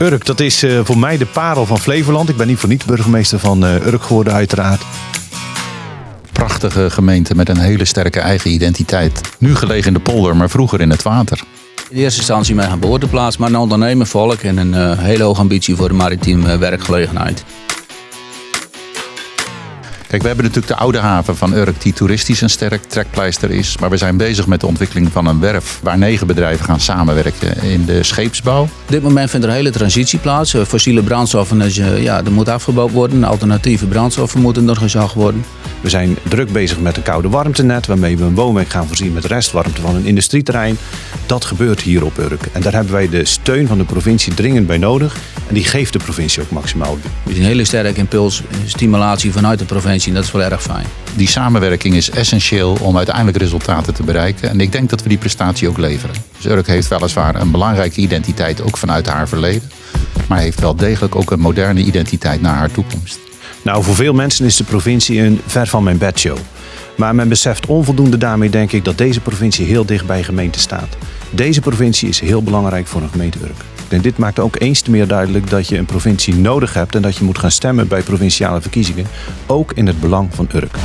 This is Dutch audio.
Urk, dat is eh, voor mij de parel van Flevoland. Ik ben niet voor niets burgemeester van uh, Urk geworden uiteraard. Prachtige gemeente met een hele sterke eigen identiteit. Nu gelegen in de polder, maar vroeger in het water. In eerste instantie mijn geboorteplaats, maar een ondernemer volk en een uh, hele hoge ambitie voor de maritieme werkgelegenheid. Kijk, we hebben natuurlijk de oude haven van Urk, die toeristisch een sterk trekpleister is. Maar we zijn bezig met de ontwikkeling van een werf waar negen bedrijven gaan samenwerken in de scheepsbouw. Op dit moment vindt er een hele transitie plaats. Eh, fossiele brandstoffen, dus, ja, moet afgebouwd worden. Alternatieve brandstoffen moeten er worden. We zijn druk bezig met een koude warmtenet, waarmee we een woonwijk gaan voorzien met restwarmte van een industrieterrein. Dat gebeurt hier op Urk. En daar hebben wij de steun van de provincie dringend bij nodig. En die geeft de provincie ook maximaal. We zien een hele sterke impuls, stimulatie vanuit de provincie. En dat is wel erg fijn. Die samenwerking is essentieel om uiteindelijk resultaten te bereiken. En ik denk dat we die prestatie ook leveren. Dus Urk heeft weliswaar een belangrijke identiteit, ook vanuit haar verleden. Maar heeft wel degelijk ook een moderne identiteit naar haar toekomst. Nou, voor veel mensen is de provincie een ver van mijn bedshow. Maar men beseft onvoldoende daarmee, denk ik, dat deze provincie heel dicht bij gemeente staat. Deze provincie is heel belangrijk voor een gemeente Urk. En dit maakt ook eens te meer duidelijk dat je een provincie nodig hebt en dat je moet gaan stemmen bij provinciale verkiezingen, ook in het belang van Urk.